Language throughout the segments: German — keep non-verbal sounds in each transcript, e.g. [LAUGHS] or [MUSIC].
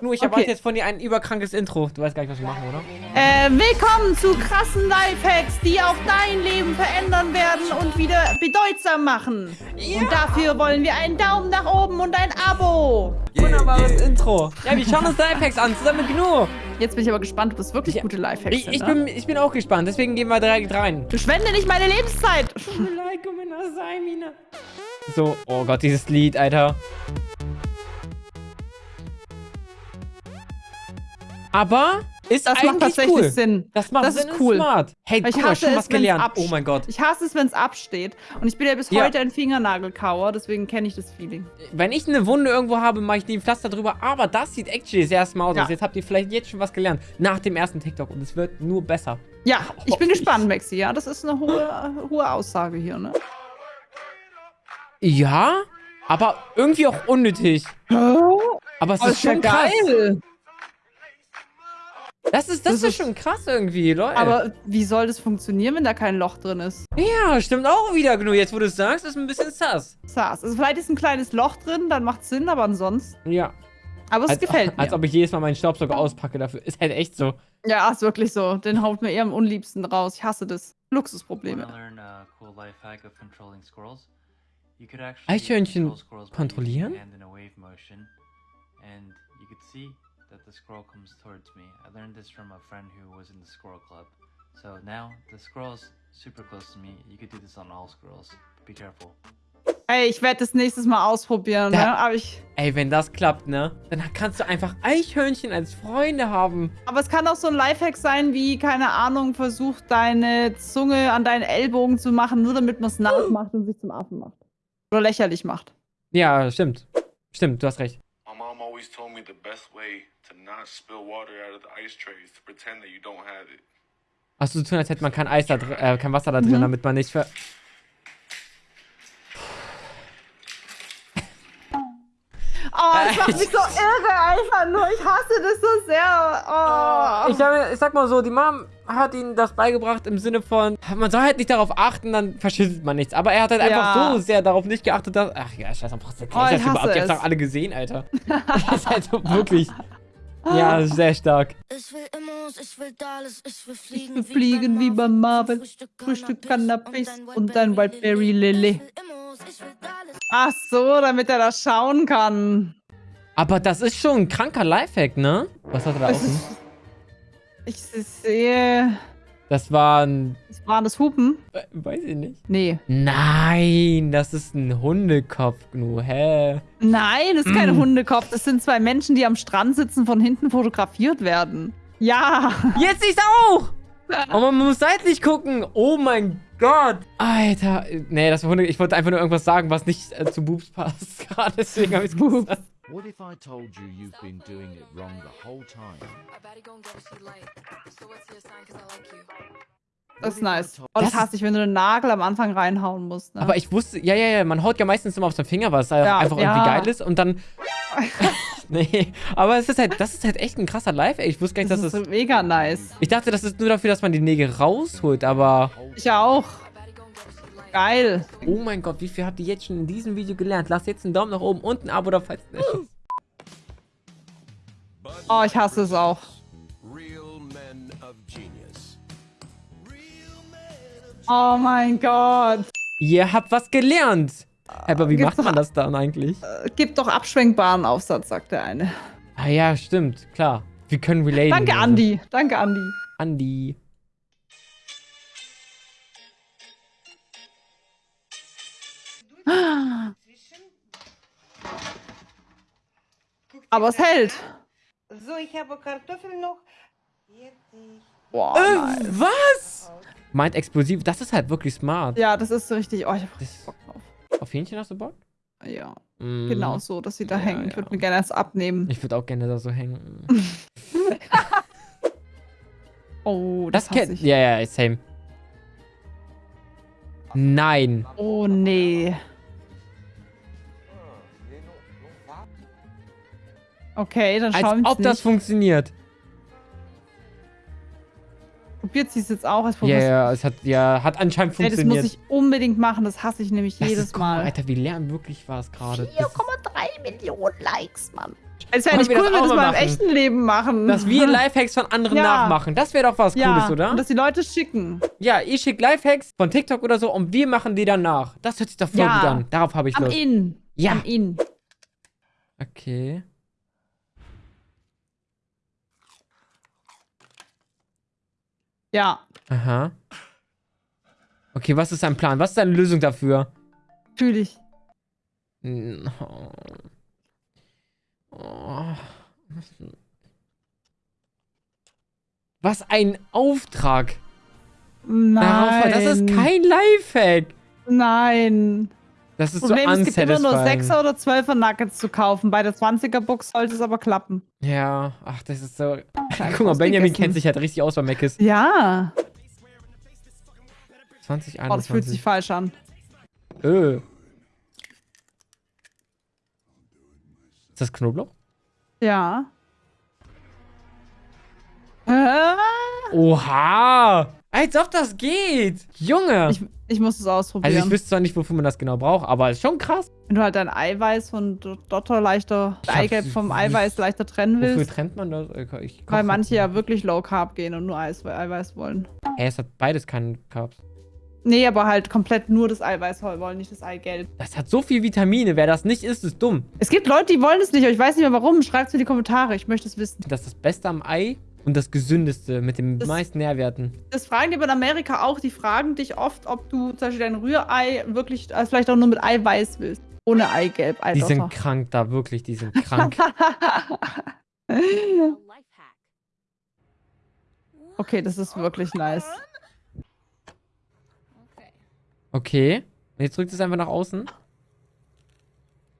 Nur, ich Okay. erwarte jetzt von dir ein überkrankes Intro. Du weißt gar nicht, was wir machen, oder? Äh, willkommen zu krassen Lifehacks, die auch dein Leben verändern werden und wieder bedeutsam machen. Und dafür wollen wir einen Daumen nach oben und ein Abo. Wunderbares Intro. Ja, wir schauen uns Lifehacks an, zusammen mit Gnu. Jetzt bin ich aber gespannt, ob es wirklich Ja, gute Lifehacks Ich, sind. ich, ne? bin, ich bin auch gespannt, deswegen gehen wir direkt rein. Verschwende nicht meine Lebenszeit. So, oh Gott, dieses Lied, Alter. Aber ist Das macht tatsächlich cool. Sinn. Das macht Das Sinn ist cool. smart. Hey, Ich guck mal, schon es, was gelernt. Oh mein Gott. Ich hasse es, wenn es absteht. Und ich bin ja bis Ja. heute ein Fingernagelkauer, deswegen kenne ich das Feeling. Wenn ich eine Wunde irgendwo habe, mache ich die Pflaster drüber. Aber das sieht actually sehr smart Ja. aus. Jetzt habt ihr vielleicht jetzt schon was gelernt. Nach dem ersten TikTok. Und es wird nur besser. Ja, [LAUGHS] ich bin gespannt, Maxi. Ja, das ist eine hohe, hohe Aussage hier, ne? Ja, aber irgendwie auch unnötig. Aber es Oh, ist schon krass. geil. Das ist, das, Das ist ist- schon krass irgendwie, Leute. Aber wie soll das funktionieren, wenn da kein Loch drin ist? ja, stimmt auch wieder genug. Jetzt, wo du es sagst, ist ein bisschen sass. Saß. Also vielleicht ist ein kleines Loch drin, dann macht Sinn, aber ansonsten. Ja. Aber es Als, gefällt mir. als ob ich jedes Mal meinen Staubsauger auspacke dafür. Ist halt echt so. ja, ist wirklich so. Den haut mir eher am unliebsten raus. Ich hasse das. Luxusprobleme. Actually Eichhörnchen kontrollieren? and you could see that the squirrel comes towards me. I learned this from a friend who was in the squirrel club. So now the squirrel's super close to me. You could do this on all squirrels. Be careful. Ey, ich werde das nächstes Mal ausprobieren, Ja. ne? Aber, ich, Ey, wenn das klappt, ne? Dann kannst du einfach Eichhörnchen als Freunde haben. aber es kann auch so ein Lifehack sein, wie, keine Ahnung, versuch deine Zunge an deinen Ellbogen zu machen, nur damit man es nachmacht und sich zum Affen macht. Oder lächerlich macht. Ja, stimmt. Stimmt, du hast recht. My mom always told me the best way not spill water out of the ice tray to pretend that you don't have it. Hast du zu tun, als hätte man kein Eis da drin, äh, kein Wasser da drin, Mhm. damit man nicht ver... Oh, das macht mich so irre, einfach nur. Ich hasse das so sehr. Oh. Ich sag, ich sag mal so, die Mom hat ihnen das beigebracht im Sinne von, man soll halt nicht darauf achten, dann verschüttet man nichts. Aber er hat halt Ja. einfach so sehr darauf nicht geachtet, dass... Ach ja, scheiße, brauchst du Oh, ich überhaupt? hasse Ich hab's es. doch alle gesehen, Alter. Das ist halt so wirklich... [LAUGHS] Ja, ist sehr stark. Ich will Immos, ich will Dallas, ich will Ich fliegen, will fliegen wie bei Marvel. Frühstück Cannabis und. Ich ich will Dallas. Ach so, damit er das schauen kann. Aber das ist schon ein kranker Lifehack, ne? Was hat er da offen? ist, ich sehe. Das war ein... Das waren das Hupen? äh, Weiß ich nicht. Nee. Nein, das ist ein Hundekopf, Gnu. Hä? Nein, das ist kein Mm. Hundekopf. Das sind zwei Menschen, die am Strand sitzen, von hinten fotografiert werden. Ja. Jetzt siehst auch! Aber man muss seitlich gucken. Oh mein Gott. Alter. Nee, das war Hunde. Ich wollte einfach nur irgendwas sagen, was nicht äh, zu Boobs passt. [LAUGHS] Gerade deswegen habe ich es gesagt. What if I told you you've been doing it wrong the whole time? Das ist nice. Oh, das Das- hasse ich, wenn du den Nagel am Anfang reinhauen musst. Ne? Aber ich wusste, ja, ja, ja, man haut ja meistens immer auf den Finger, weil es Ja, einfach ja. irgendwie geil ist und dann. [LAUGHS] nee, aber es ist halt, das ist halt echt ein krasser Live, ey. Ich wusste gar nicht, das dass ist es. mega nice. Ich dachte, das ist nur dafür, dass man die Nägel rausholt, aber. Ich auch. Geil. Oh mein Gott, wie viel habt ihr jetzt schon in diesem Video gelernt? Lasst jetzt einen Daumen nach oben und ein Abo da, falls nicht. Oh, ich hasse es auch. Oh mein Gott. Ihr habt was gelernt. Aber wie Gibt's macht man das dann eigentlich? Äh, Gib doch abschwenkbaren Aufsatz, sagt der eine. Ah ja, stimmt, klar. Wir können relaten. Danke, also. Andi. Danke, Andi. Andi. Aber es hält. So, ich habe Kartoffeln noch. Boah, Äh, nice. was? Meint explosiv, das ist halt wirklich smart. Ja, das ist so richtig. Oh, ich hab richtig Das- Bock drauf. Auf Hähnchen hast du Bock? Ja, Mm. genau so, dass sie da Ja, hängen. Ich ja. würde mir gerne eins abnehmen. Ich würde auch gerne da so hängen. [LAUGHS] Oh, das, Das kennt. ich. Ja, ja, same. Nein. Oh, nee. Okay, dann Als schauen wir ob das funktioniert. Probiert sie es jetzt auch. Es Ja, ja, es hat, ja, hat anscheinend das funktioniert. muss ich unbedingt machen. Das hasse ich nämlich Das jedes ist, mal, Mal. Alter, wie lernen wirklich war es gerade. Das ist- 4,3 Millionen Likes, Mann. Es wäre nicht cool, das wenn wir das mal mal im machen? echten Leben machen. Dass wir [LAUGHS] Lifehacks von anderen Ja. nachmachen. Das wäre doch was ja, Cooles, oder? Und dass die Leute schicken. Ja, ich schicke Lifehacks von TikTok oder so und wir machen die dann nach. Das hört sich doch voll Ja. gut an. Darauf habe ich Am Lust. In. Ja. Am In. Okay. Ja, Aha. Okay, was ist dein Plan? Was ist deine Lösung dafür? natürlich. Mm, Oh. Oh. Was ein Auftrag. Nein. Darauf, das ist kein Lifehack. Nein. Das ist Problem so es gibt immer nur unsatisfying. 6er oder 12er Nuggets zu kaufen. Bei der 20er Box sollte es aber klappen. Ja, ach, das ist so. Guck mal, Benjamin kennt sich halt richtig aus bei Mc's. Ja. 2021. Oh, das fühlt sich falsch an. Öh. Ist das Knoblauch? Ja. Äh, Oha! Als ob das geht! Junge! Ich, ich muss es ausprobieren. also ich wüsste zwar nicht, wofür man das genau braucht, aber ist schon krass. Wenn du halt dein Eiweiß von Dotter leichter, Eigelb vom Eiweiß leichter trennen Wofür willst. trennt man das? Weil manche ja wirklich Low Carb gehen und nur Eis Eiweiß wollen. Hä, es hat beides keinen Carbs. Nee, aber halt komplett nur das Eiweiß wollen, nicht das Eigelb. Das hat so viel Vitamine. Wer das nicht isst, ist dumm. Es gibt Leute, die wollen es nicht, aber ich weiß nicht mehr warum. Schreibt es in die Kommentare, ich möchte es wissen. Das ist das Beste am Ei und das gesündeste mit den Das- meisten Nährwerten. Das fragen die aber in Amerika auch. Die fragen dich oft, ob du zum Beispiel dein Rührei wirklich, also vielleicht auch nur mit Eiweiß willst. Ohne Eigelb, Die sind krank da, wirklich. Die sind krank. [LAUGHS] okay, das ist wirklich nice. Okay. Jetzt drückt es einfach nach außen.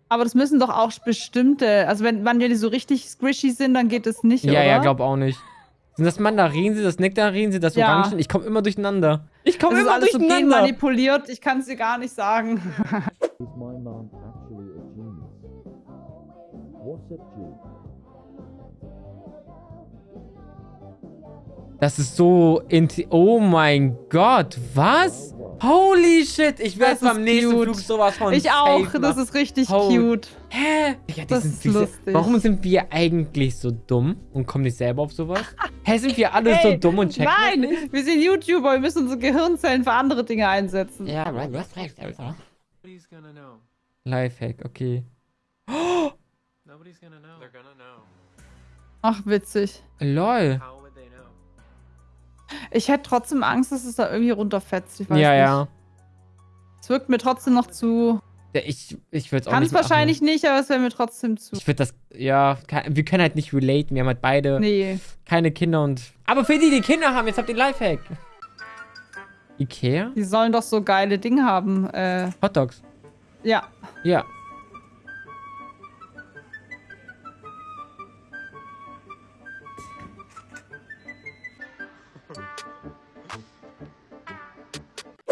Aber das müssen doch auch bestimmte, also wenn, wenn die so richtig squishy sind, dann geht es nicht, Ja, oder? ja, glaub auch nicht. Sind das Mandarinen, das Nektarinen, das Ja. Orangen? Ich komme immer durcheinander. Ich komme immer alles so durcheinander. genmanipuliert, ich kann es dir gar nicht sagen. Is my mom actually a genius? What's G? Das ist so inti Oh mein Gott, was? Holy shit, ich werde beim nächsten cute. Flug sowas von ich auch, safe das machen. ist richtig Holy- cute. Hä? Ja, die Das sind ist lustig. Warum sind wir eigentlich so dumm und kommen nicht selber auf sowas? [LAUGHS] Hä, sind wir alle so Ey, dumm und checken das Nein, nicht? wir sind YouTuber, wir müssen unsere Gehirnzellen für andere Dinge einsetzen. Ja, right, du hast recht, Alter. Nobody's gonna know. Lifehack, okay. Nobody's gonna know. They're gonna know. Ach, witzig. Lol. Ich hätte trotzdem Angst, dass es da irgendwie runterfetzt. Ich weiß Ja, nicht. ja. Es wirkt mir trotzdem noch zu. Ich ich würde es auch Kann nicht es wahrscheinlich nicht, aber es wäre mir trotzdem zu. machen. Ich würde das, ja, wir können halt nicht relaten. Wir haben halt beide Nee. keine Kinder und. Aber für die, die Kinder haben, jetzt habt ihr Lifehack. Ikea? Die sollen doch so geile Dinge haben. Äh, Hotdogs. ja. Ja.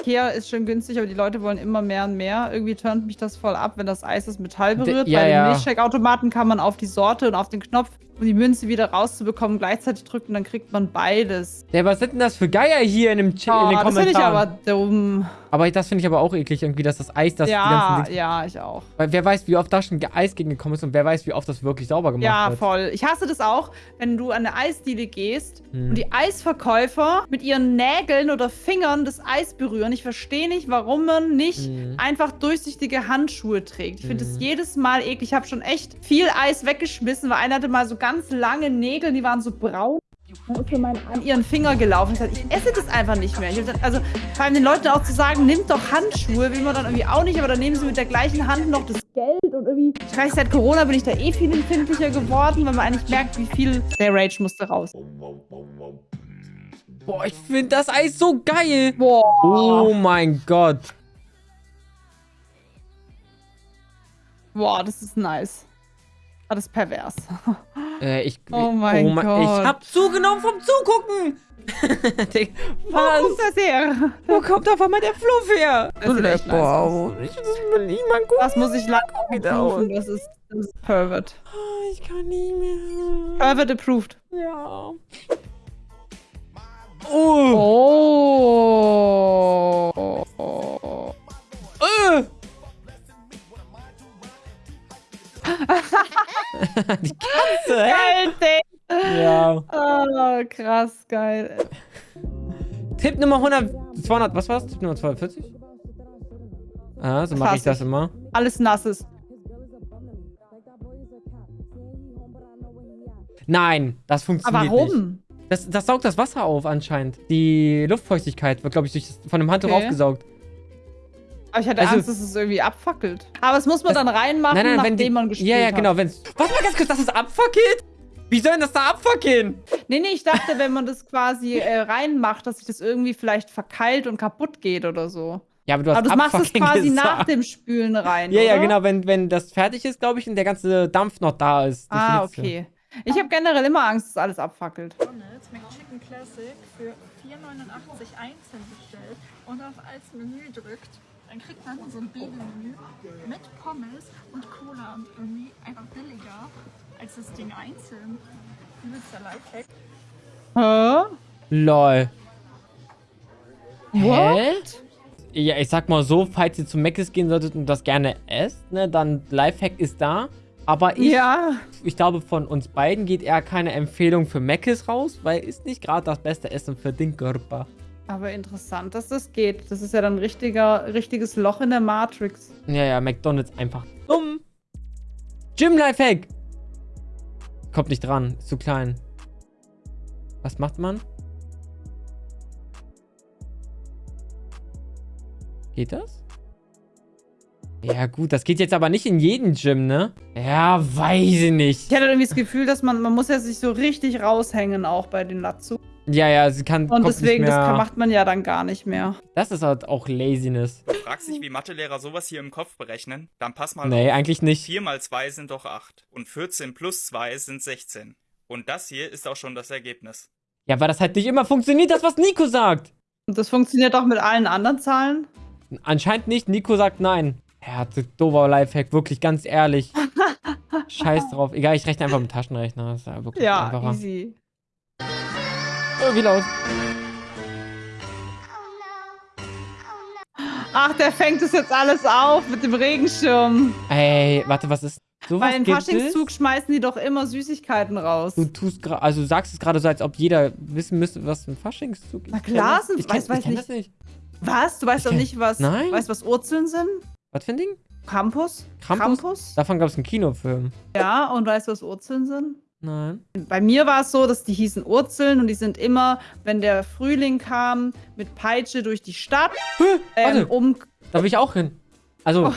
Ikea ist schön günstig, aber die Leute wollen immer mehr und mehr. Irgendwie turnt mich das voll ab, wenn das Eis das Metall berührt. ja, Bei den ja. Milchshake-Automaten kann man auf die Sorte und auf den Knopf, um die Münze wieder rauszubekommen, gleichzeitig drücken, dann kriegt man beides. Ja, was sind denn das für Geier hier in, dem Ch Oh, in den das Kommentaren? finde ich aber dumm. Aber das finde ich aber auch eklig, irgendwie, dass das Eis, das die ja, ja, ich auch. Weil wer weiß, wie oft da schon Eis gegengekommen ist und wer weiß, wie oft das wirklich sauber gemacht Ja, wird. voll. Ich hasse das auch, wenn du an eine Eisdiele gehst Hm. und die Eisverkäufer mit ihren Nägeln oder Fingern das Eis berühren. Ich verstehe nicht, warum man nicht Hm. einfach durchsichtige Handschuhe trägt. Ich finde Hm. das jedes Mal eklig. Ich habe schon echt viel Eis weggeschmissen, weil einer hatte mal so ganz lange Nägel, die waren so braun. An ihren Finger gelaufen. Ich, dachte, ich esse das einfach nicht mehr. Ich hab dann, also vor allem den Leuten auch zu sagen, nimmt doch Handschuhe, will man dann irgendwie auch nicht, aber dann nehmen sie mit der gleichen Hand noch das Geld und irgendwie. Ich weiß, seit Corona bin ich da eh viel empfindlicher geworden, weil man eigentlich merkt, wie viel der Rage musste raus. Boah, ich finde das Eis so geil. Boah. Oh mein Gott. Boah, das ist nice. Ah, das ist pervers. [LAUGHS] Äh, ich, Oh mein Gott. Ich hab zugenommen vom Zugucken. [LAUGHS] Digga, Wo kommt Was? das her? Wo kommt auf einmal der Fluff her? Das sieht echt nice aus. Ich das will nicht mal gucken. Das muss ich Wieder approven. Das ist, das ist pervert. Oh, Ich kann nicht mehr. Pervert approved. Ja. Oh. Oh. [LAUGHS] Die Katze? Geil, Ding. Ja. Oh, krass, geil. Tipp Nummer 100, 200, was war's? Tipp Nummer 240? Ah, so mache ich das immer. Alles nasses. Nein, das Aber funktioniert nicht. warum? Das, das saugt das Wasser auf anscheinend. Die Luftfeuchtigkeit wird, glaube ich, durch das, von dem Handtuch Okay. aufgesaugt. Aber ich hatte Also- Angst, dass es irgendwie abfackelt. Aber es muss man dann reinmachen, Nein, nein, wenn nachdem die, man gespielt Ja, ja, hat. genau, wenn's... Was mal ganz kurz, das ist abfackelt? Wie soll denn das da abfackeln? Nee, nee, ich dachte, wenn man das quasi äh, reinmacht, dass sich das irgendwie vielleicht verkeilt und kaputt geht oder so. Ja, aber du hast Aber du machst es quasi gesagt. nach dem Spülen rein, Ja, ja, oder? genau, wenn, wenn das fertig ist, glaube ich, und der ganze Dampf noch da ist. Ah, Hitze. okay. Ich habe generell immer Angst, dass alles abfackelt. McDonald's McChicken Classic für 4,89 einzeln bestellt und auf als Menü drückt, dann kriegt man so ein Baby-Menü mit Pommes und Cola und irgendwie einfach billiger als das Ding einzeln. Übelster Lifehack. Hä? Lol. Hä? What? Ja, ich sag mal so, falls ihr zu Mc's gehen solltet und das gerne esst, ne, dann Lifehack ist da. Aber ich, Ja. ich glaube, von uns beiden geht eher keine Empfehlung für Mc's raus, weil ist nicht gerade das beste Essen für den Körper. Aber interessant, dass das geht. Das ist ja dann ein richtiger, richtiges Loch in der Matrix. Ja, ja, McDonalds einfach dumm. Gym Lifehack. Kommt nicht dran, ist zu klein. Was macht man? Geht das? Ja gut, das geht jetzt aber nicht in jeden Gym, ne? Ja, weiß ich nicht. Ich hatte irgendwie das Gefühl, dass man, man muss ja sich so richtig raushängen, auch bei den Latzu. Ja, ja, sie kann Und deswegen, nicht das kann, macht man ja dann gar nicht mehr. Das ist halt auch Laziness. Du fragst dich, wie Mathelehrer sowas hier im Kopf berechnen? Dann pass mal Nee, auf. eigentlich nicht. 4 mal 2 sind doch 8. Und 14 plus 2 sind 16. Und das hier ist auch schon das Ergebnis. Ja, weil das halt nicht immer funktioniert, das, was Nico sagt. Und das funktioniert auch mit allen anderen Zahlen. Anscheinend nicht. Nico sagt nein. Ja, das ist dober Lifehack, wirklich, ganz ehrlich. [LAUGHS] Scheiß drauf. Egal, ich rechne einfach mit Taschenrechner. Das ist ja wirklich Ja, einfacher. easy. Oh, wie laut. Ach, der fängt es jetzt alles auf mit dem Regenschirm. Ey, warte, was ist. Bei den gibt Faschingszug es? schmeißen die doch immer Süßigkeiten raus. Du tust gerade, also du sagst es gerade so, als ob jeder wissen müsste, was ein Faschingszug ist. Na Ich klar, ich kenn, weiß- weiß ich nicht. das nicht. Was? Du weißt Ich doch nicht, was. Nein. Weißt was Urzeln sind? Was für ein Ding? Campus? Krampus? Davon gab es einen Kinofilm. Ja, und weißt du, was Urzeln sind? Nein. Bei mir war es so, dass die hießen Urzeln und die sind immer, wenn der Frühling kam, mit Peitsche durch die Stadt, ähm, warte. um, Da will ich auch hin. Also,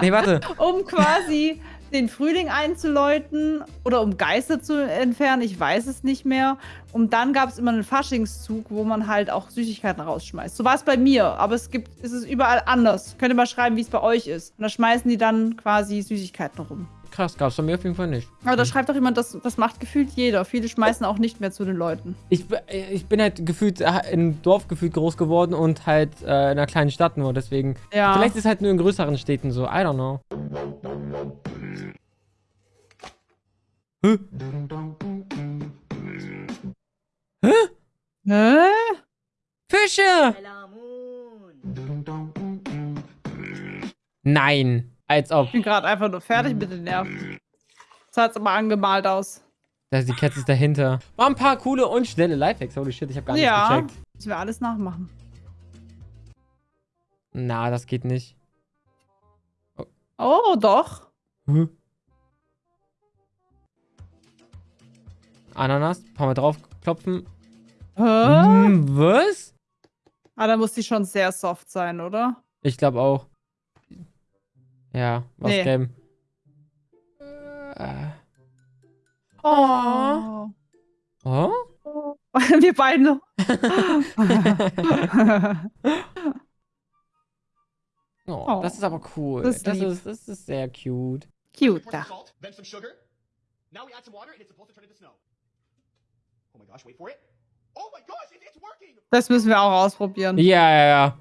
nee, warte. [LAUGHS] um quasi den Frühling einzuläuten oder um Geister zu entfernen, ich weiß es nicht mehr. Und dann gab es immer einen Faschingszug, wo man halt auch Süßigkeiten rausschmeißt. So war es bei mir, aber es gibt, es ist überall anders. Könnt ihr mal schreiben, wie es bei euch ist. Und da schmeißen die dann quasi Süßigkeiten rum. Krass, gab's bei mir auf jeden Fall nicht. Aber da schreibt doch jemand, das, das macht gefühlt jeder. Viele schmeißen auch nicht mehr zu den Leuten. Ich, ich bin halt gefühlt äh, im Dorf gefühlt groß geworden und halt äh, in einer kleinen Stadt nur, deswegen. Ja. Vielleicht ist es halt nur in größeren Städten so, I don't know. Hä? Hä? Hä? Fische! Nein, als ob. Ich bin gerade einfach nur fertig mit den Nerven. Das hat's aber angemalt aus. Da ist die Katze ist dahinter. War ein paar coole und schnelle Lifehacks. Holy shit, ich habe gar nichts Ja. gecheckt. Müssen wir alles nachmachen. Na, das geht nicht. Oh, doch. Hä? Ananas, paar Mal draufklopfen. Hä? Hm, was? Ah, da muss die schon sehr soft sein, oder? Ich glaube auch. Ja, was Nee. gelb. Äh. Oh. Oh? [LAUGHS] Wir beide. [LAUGHS] oh? Oh. Das ist aber cool. Das Das ist ist, lieb. das ist, sehr cute. Cute. salt, then some sugar. Now we add some water and it's supposed to turn into snow. Oh my gosh, wait for it. Oh my gosh, it, it's working! Das müssen wir auch ausprobieren. Ja, ja, ja.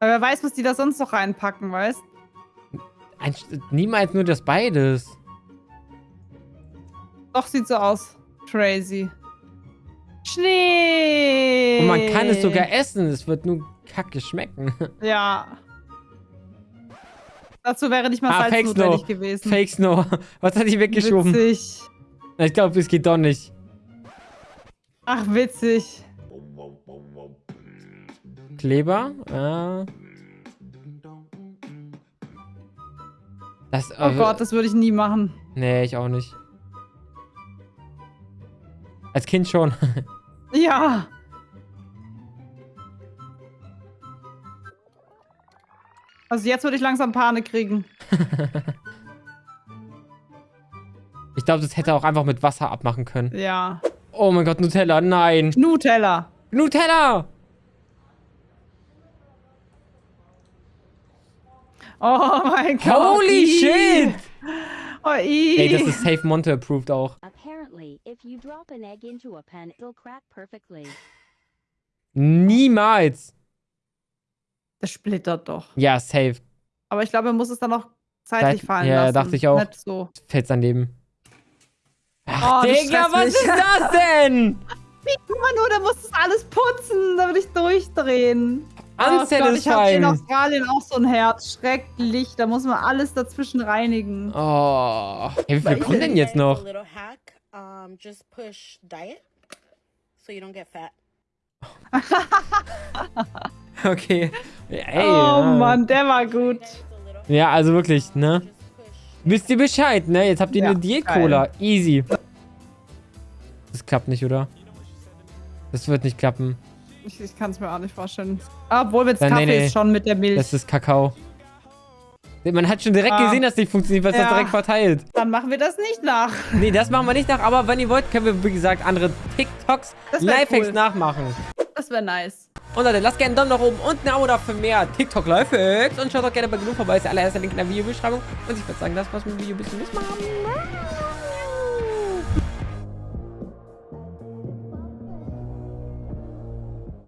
Aber wer weiß, was die da sonst noch reinpacken, weißt? Ein, niemals nur das beides. Doch, sieht so aus. Crazy. Schnee! Und man kann es sogar essen. Es wird nur kacke schmecken. [LAUGHS] Ja. Dazu wäre nicht mal Ah, Salz Fake notwendig Snow. gewesen. Fake Snow. [LAUGHS] Was hat die weggeschoben? Witzig. Ich glaube, es geht doch nicht. Ach, witzig. Kleber? Ja. Das, Oh Gott, das würde ich nie machen. Nee, ich auch nicht. Als Kind schon. [LAUGHS] Ja. Also jetzt würde ich langsam Panik kriegen. [LAUGHS] Ich glaube, das hätte er auch einfach mit Wasser abmachen können. Ja. Oh mein Gott, Nutella, nein. Nutella. Nutella! Oh mein Gott. Holy shit! Oh. Ey, das ist Safe Monte approved auch. Apparently, if you drop an egg into a pan, it'll crack perfectly. Niemals. Das splittert doch. Ja, safe. Aber ich glaube, er muss es dann noch zeitlich Seit- fallen ja, lassen. dachte ich auch. Nicht so. Fällt's daneben. Oh, Ach, das Digga, was mich. ist das denn? [LAUGHS] Wie, guck mal nur, der muss das alles putzen. Da würde ich durchdrehen. Oh Gott, ich habe Unsatisfying. in Australien auch so ein Herz. Schrecklich. Da muss man alles dazwischen reinigen. Oh. Hey, wie viel kommt denn jetzt noch? little hack. Um, just push diet so you don't get fat. [LAUGHS] Okay. Ey, oh ja. Mann, der war gut. Ja, also wirklich, ne? Wisst ihr Bescheid, ne? Jetzt habt ihr Ja, eine Diät-Cola. Easy. Das klappt nicht, oder? Das wird nicht klappen. Ich, ich kann es mir auch nicht vorstellen. Obwohl, mit Nein, Kaffee nee, nee. ist schon mit der Milch. Das ist Kakao. Man hat schon direkt Ah. gesehen, dass das nicht funktioniert, weil es Ja. das direkt verteilt. Dann machen wir das nicht nach. Nee, das machen wir nicht nach, aber wenn ihr wollt, können wir, wie gesagt, andere TikToks, Lifehacks cool. nachmachen. Das wäre nice. Und Leute, lasst gerne einen Daumen nach oben und ein Abo da für mehr TikTok Lifehacks. Und schaut auch gerne bei genug vorbei, ist der allererste Link in der Videobeschreibung. Und ich würde sagen, das war's mit dem Video. Bis zum nächsten Mal.